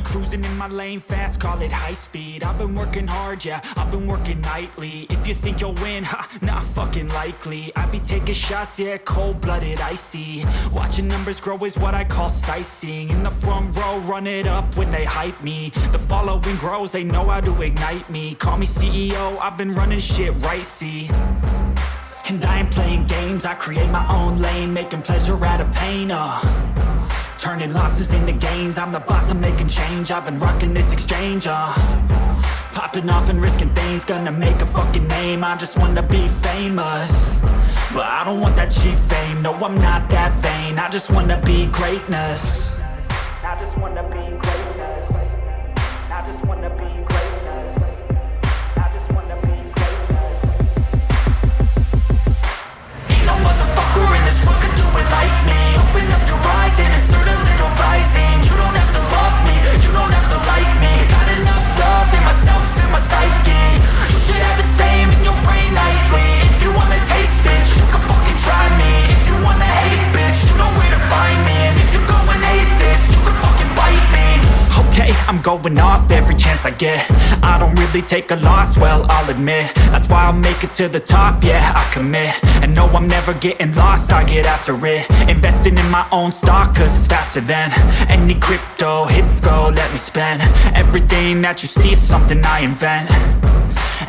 Cruising in my lane fast, call it high speed. I've been working hard, yeah, I've been working nightly. If you think you'll win, ha, not fucking likely. I be taking shots, yeah, cold-blooded, icy. Watching numbers grow is what I call sightseeing. In the front row, run it up when they hype me. The following grows, they know how to ignite me. Call me CEO, I've been running shit right, see. And I ain't playing games, I create my own lane Making pleasure out of pain, uh Turning losses into gains. I'm the boss, I'm making change. I've been rocking this exchange, uh. Popping off and risking things Gonna make a fucking name. I just wanna be famous. But I don't want that cheap fame. No, I'm not that vain. I just wanna be greatness. I just wanna be greatness. I just wanna be greatness. I just wanna be greatness. Ain't no motherfucker in this do it like me. Open up your eyes and going off every chance I get. I don't really take a loss, well, I'll admit. That's why I'll make it to the top, yeah, I commit. And no, I'm never getting lost, I get after it. Investing in my own stock, cause it's faster than Any crypto, hits go, let me spend. Everything that you see is something I invent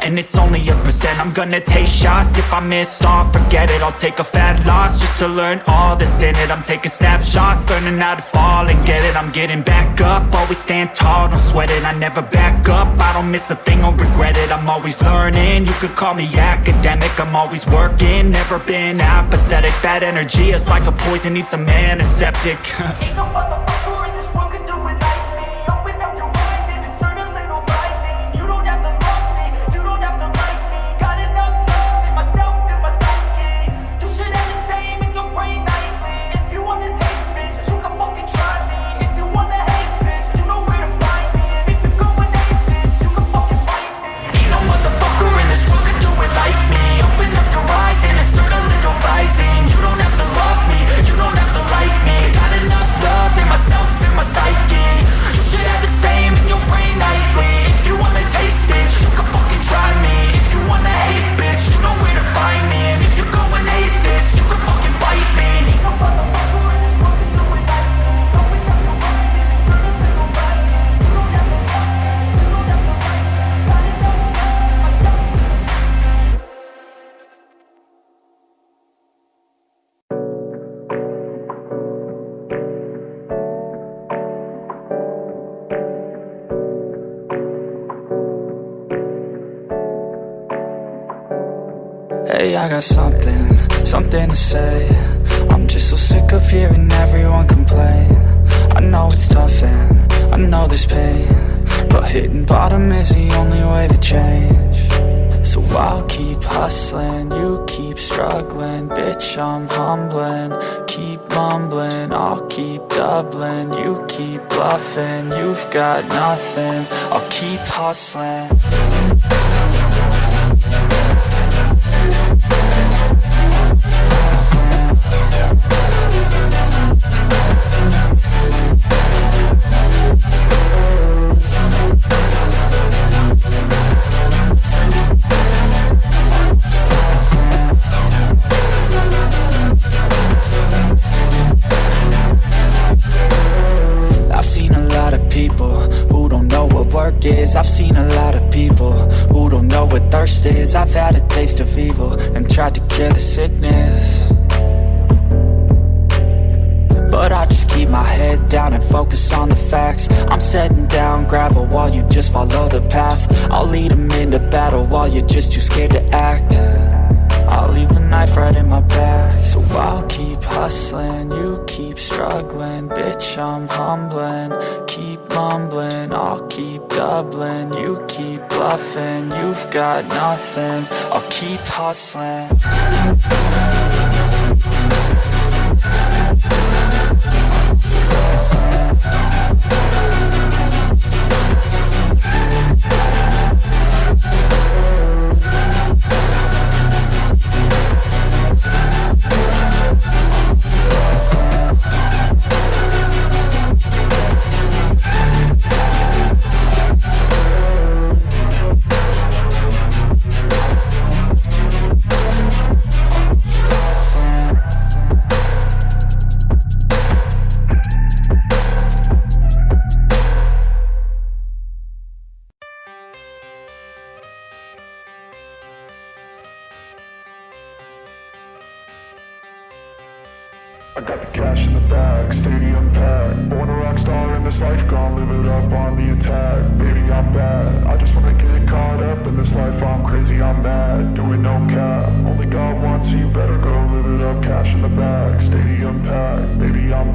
and it's only a percent. I'm gonna take shots. If I miss all, forget it. I'll take a fat loss Just to learn all that's in it. I'm taking snapshots Learning how to fall and get it. I'm getting back up. Always stand tall, don't sweat it. I never back up. I don't miss a thing or regret it. I'm always learning. You could call me academic. I'm always working. Never been apathetic. That energy is like a poison. Needs a antiseptic. Ain't no Hey, I got something, something to say. I'm just so sick of hearing everyone complain. I know it's tough and I know there's pain But hitting bottom is the only way to change. So I'll keep hustling, you keep struggling. Bitch, I'm humbling, keep mumbling. I'll keep doubling, you keep bluffing. You've got nothing, I'll keep hustling is I've had a taste of evil and tried to cure the sickness. But I just keep my head down and focus on the facts. I'm setting down gravel while you just follow the path. I'll lead them into battle while you're just too scared to act I'll leave the knife right in my back. So I'll keep hustling, you keep struggling. Bitch, I'm humbling, keep mumbling I'll keep doubling, you keep bluffing You've got nothing, I'll keep hustling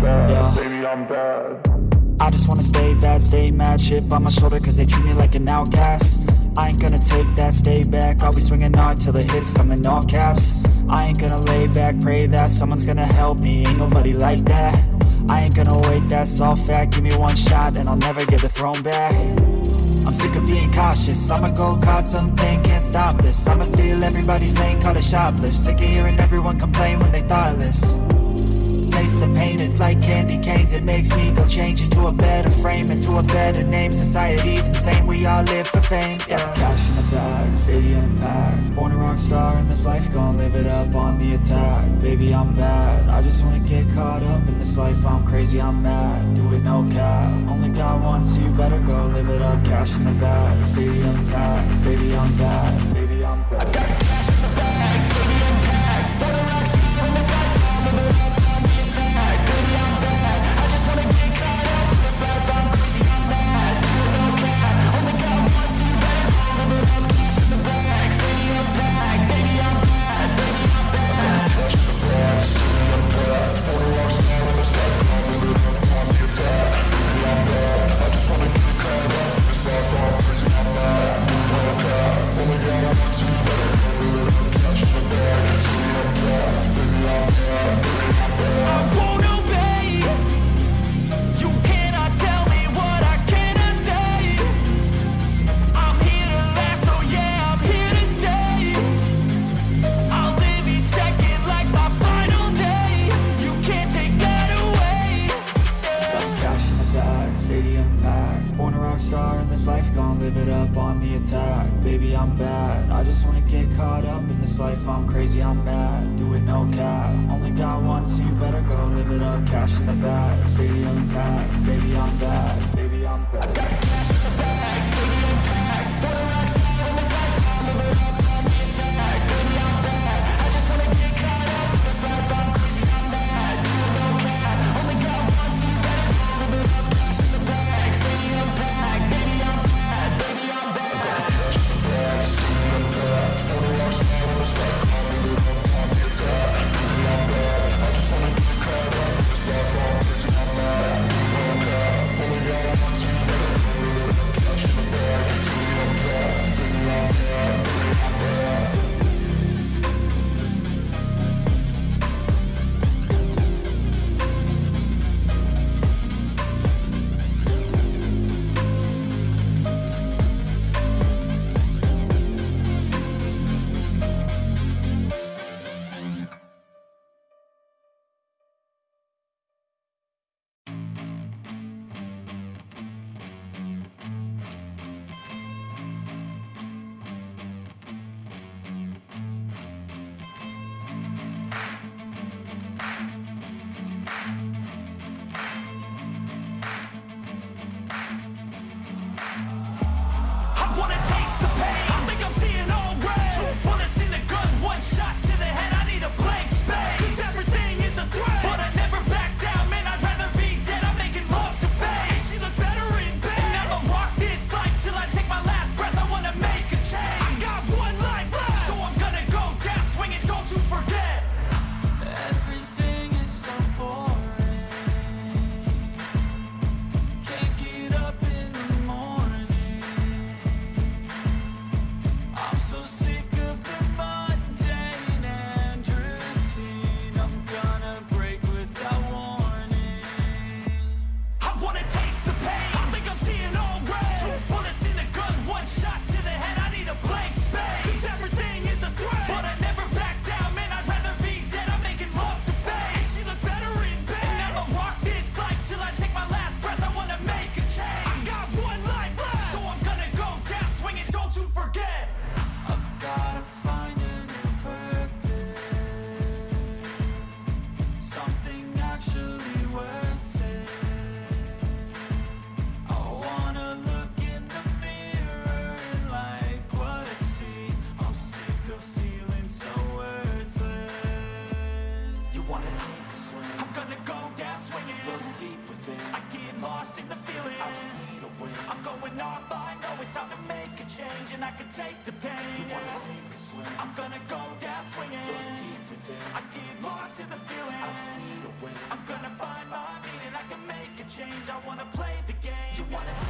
bad. Yeah. Baby, I'm bad. I just wanna stay bad, stay mad Chip on my shoulder cause they treat me like an outcast. I ain't gonna take that, stay back. I'll be swinging hard till the hits come in all caps. I ain't gonna lay back, pray that Someone's gonna help me, ain't nobody like that. I ain't gonna wait, that's all fact. Give me one shot and I'll never get the throne back. I'm sick of being cautious. I'ma go cause something, can't stop this. I'ma steal everybody's lane, call it shoplift. Sick of hearing everyone complain when they thoughtless Taste the pain, it's like candy canes. It makes me go change into a better frame Into a better name, society's insane. We all live for fame, yeah. Cash in the bag, stadium packed Born a rock star in this life, gon' live it up on the attack. Baby, I'm bad, I just wanna get caught up in this life. I'm crazy, I'm mad, do it no cap. Only God wants you, better go live it up. Cash in the bag, stadium packed baby, I'm bad Born a rock star in this life, gon' live it up on the attack. Baby, I'm bad, I just wanna get caught up in this life. I'm crazy, I'm mad, do it no cap. Only God wants you, better go live it up. Cash in the bag, stadium packed. Baby, I'm bad, going off, I know it's time to make a change And I can take the pain, yeah. I'm gonna go down swinging. I get lost in the feeling. I just need a way. I'm gonna find my meaning, I can make a change. I wanna play the game. You wanna